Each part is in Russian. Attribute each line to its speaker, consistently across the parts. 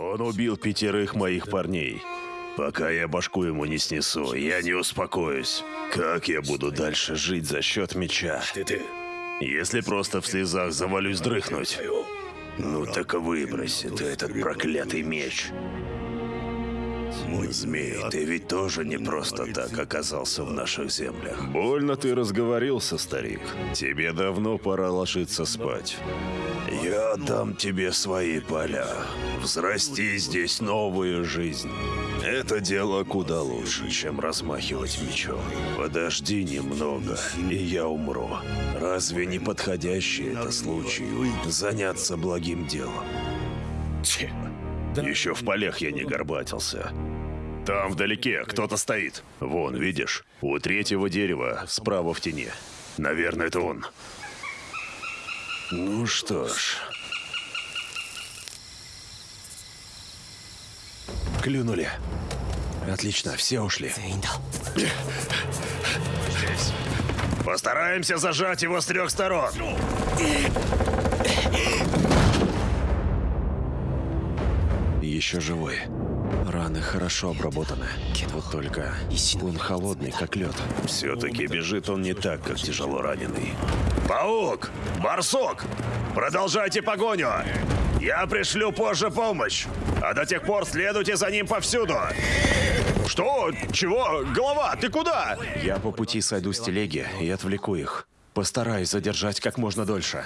Speaker 1: Он убил пятерых моих парней. Пока я башку ему не снесу, я не успокоюсь. Как я буду дальше жить за счет меча? Если просто в слезах завалюсь дрыхнуть. Ну так выброси ты этот проклятый меч. Змей, ты ведь тоже не просто так оказался в наших землях. Больно ты разговорился, старик. Тебе давно пора ложиться спать. Я дам тебе свои поля. Взрасти здесь новую жизнь. Это дело куда лучше, чем размахивать мечом. Подожди немного, и я умру. Разве не подходящий это случай заняться благим делом? Еще в полях я не горбатился. Там вдалеке кто-то стоит. Вон, видишь? У третьего дерева, справа в тени. Наверное, это он. Ну что ж. Клюнули. Отлично, все ушли. Постараемся зажать его с трех сторон. Еще живой. Раны хорошо обработаны. Вот только он холодный, как лед. Все-таки бежит он не так, как тяжело раненый. Паук! Барсук! Продолжайте погоню! Я пришлю позже помощь! А до тех пор следуйте за ним повсюду! Что? Чего? Голова, ты куда? Я по пути сойду с телеги и отвлеку их. Постараюсь задержать как можно дольше.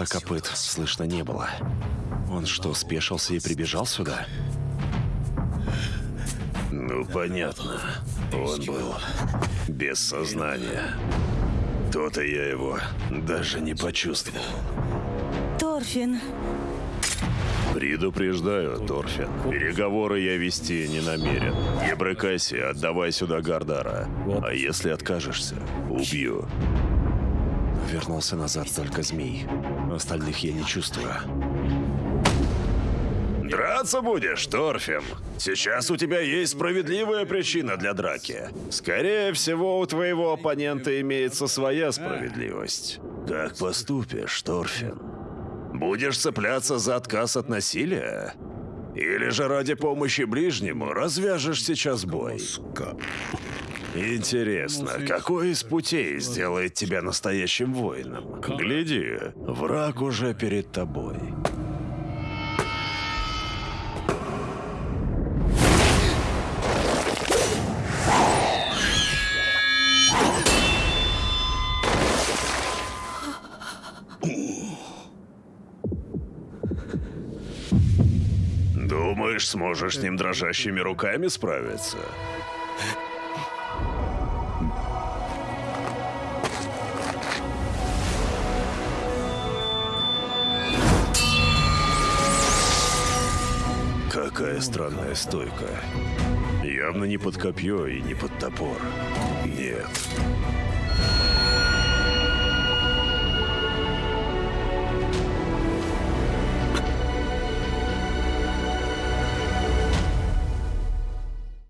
Speaker 1: Топота копыт слышно не было. Он что, спешился и прибежал сюда? Ну, понятно. Он был без сознания. То-то я его даже не почувствовал.
Speaker 2: Торфин,
Speaker 1: Предупреждаю, Торфин. Переговоры я вести не намерен. Не брыкайся, отдавай сюда Гардара. А если откажешься, убью. Вернулся назад только змей. Остальных я не чувствую. Драться будешь, Торфин? Сейчас у тебя есть справедливая причина для драки. Скорее всего, у твоего оппонента имеется своя справедливость. Как поступишь, Торфин? Будешь цепляться за отказ от насилия? Или же ради помощи ближнему развяжешь сейчас бой? Интересно, какой из путей сделает тебя настоящим воином? Гляди, враг уже перед тобой. Думаешь, сможешь с ним дрожащими руками справиться? Какая странная стойка. Явно не под копье и не под топор. Нет.